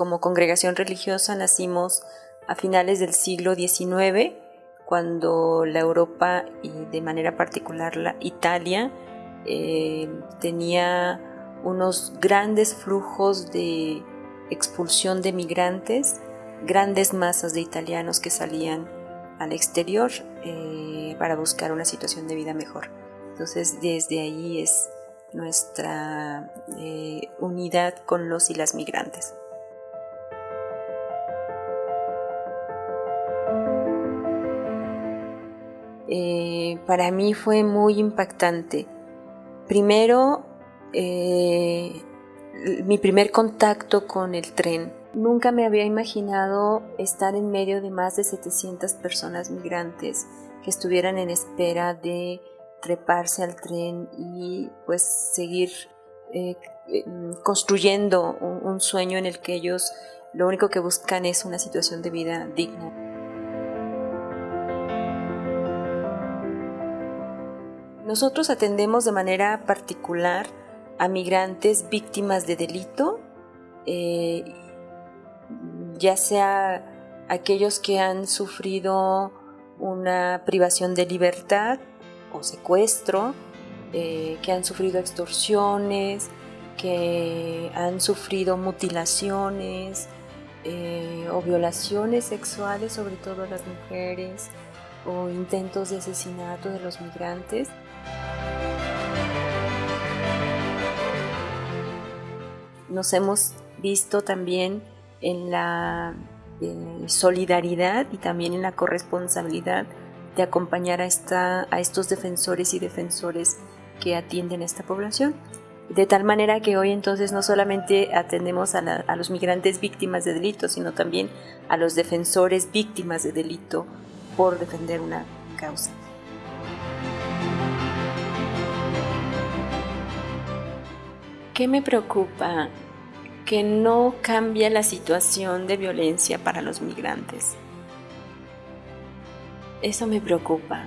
como congregación religiosa nacimos a finales del siglo XIX, cuando la Europa y de manera particular la Italia eh, tenía unos grandes flujos de expulsión de migrantes, grandes masas de italianos que salían al exterior eh, para buscar una situación de vida mejor. Entonces desde ahí es nuestra eh, unidad con los y las migrantes. Eh, para mí fue muy impactante. Primero, eh, mi primer contacto con el tren. Nunca me había imaginado estar en medio de más de 700 personas migrantes que estuvieran en espera de treparse al tren y pues seguir eh, construyendo un sueño en el que ellos lo único que buscan es una situación de vida digna. Nosotros atendemos de manera particular a migrantes víctimas de delito, eh, ya sea aquellos que han sufrido una privación de libertad o secuestro, eh, que han sufrido extorsiones, que han sufrido mutilaciones eh, o violaciones sexuales, sobre todo a las mujeres, o intentos de asesinato de los migrantes. Nos hemos visto también en la solidaridad y también en la corresponsabilidad de acompañar a, esta, a estos defensores y defensores que atienden a esta población. De tal manera que hoy entonces no solamente atendemos a, a los migrantes víctimas de delito, sino también a los defensores víctimas de delito por defender una causa. ¿Qué me preocupa? Que no cambia la situación de violencia para los migrantes. Eso me preocupa.